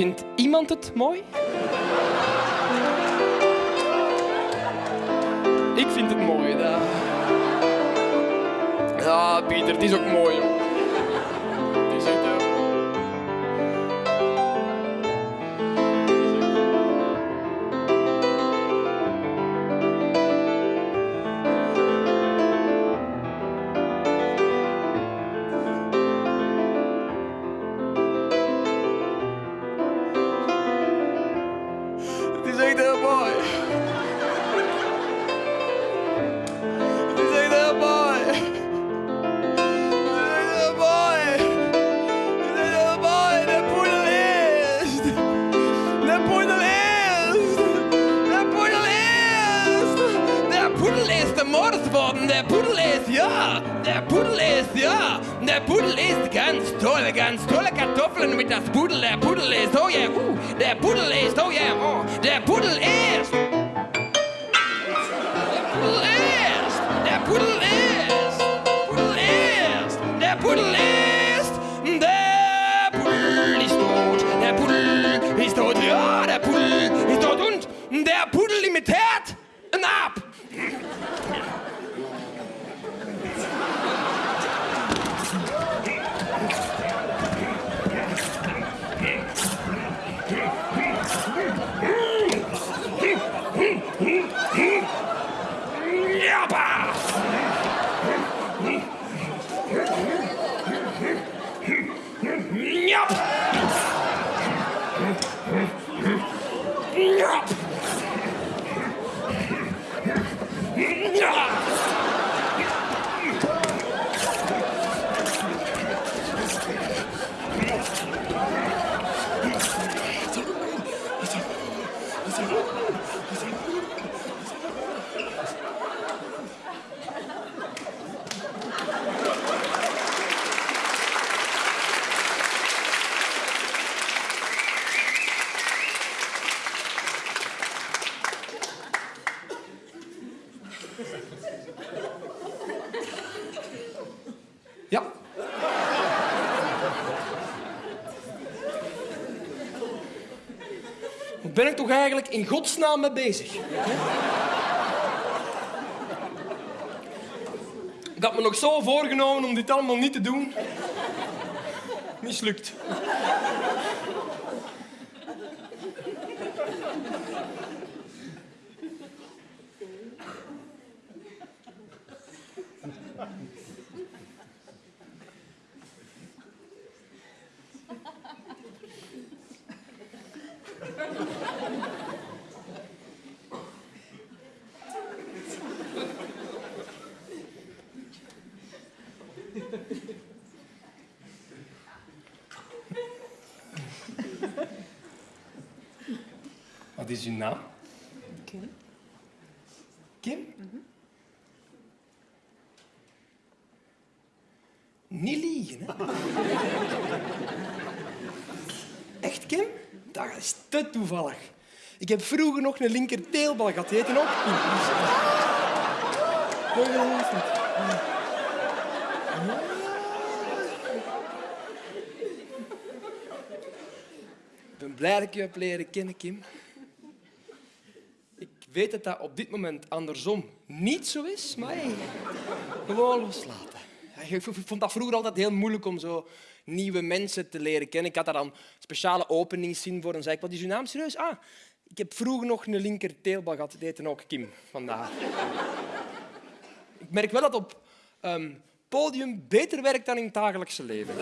Vindt iemand het mooi? Ik vind het mooi. Ja, ja Pieter, het is ook mooi. Poedel is de moordworden. De poedel is, ja. De poedel is, ja. De poedel ist ganz toll, ganz tolle Kartoffeln mit das Pudel. Der Pudel ist, oh yeah, uh, der Pudel ist, oh yeah, oh, der Pudel ist. Der Pudel ist, der Pudel ist, Pudel ist, der Pudel ist, der Pudel ist tot, der Pudel ist tot, ja, der Pudel ist tot und der Pudel 全然。Ben ik toch eigenlijk in godsnaam mee bezig? Ik had me nog zo voorgenomen om dit allemaal niet te doen. Mislukt. Wat is uw naam? Kim? Kim? Niet liegen, hè? Echt, Kim? Dat is te toevallig. Ik heb vroeger nog een linker teelbal gehad. Die heette ook Kim. Ik ben blij dat ik je heb leren kennen, Kim. Weet dat dat op dit moment andersom niet zo is, maar hey, gewoon loslaten. Ik vond dat vroeger altijd heel moeilijk om zo nieuwe mensen te leren kennen. Ik had daar dan speciale openingszin voor. Dan zei ik, wat is uw naam serieus? Ah, ik heb vroeger nog een linker teelbal gehad. Die heette ook Kim, vandaar. ik merk wel dat op ehm, podium beter werkt dan in het dagelijkse leven.